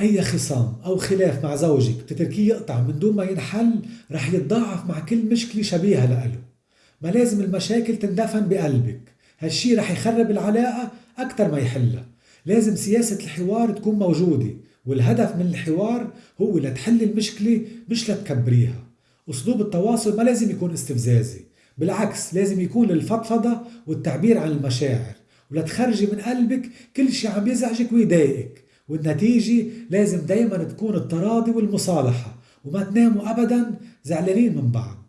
أي خصام أو خلاف مع زوجك بتتركيه يقطع من دون ما ينحل رح يتضاعف مع كل مشكلة شبيهة لإله. ما لازم المشاكل تندفن بقلبك. هالشي رح يخرب العلاقة أكتر ما يحلها. لازم سياسة الحوار تكون موجودة والهدف من الحوار هو لتحل المشكلة مش لتكبريها. أسلوب التواصل ما لازم يكون استفزازي بالعكس لازم يكون للفضفضة والتعبير عن المشاعر. ولتخرجي من قلبك كل شي عم يزعجك ويضايقك. والنتيجة لازم دايما تكون التراضي والمصالحة وما تناموا أبدا زعلانين من بعض.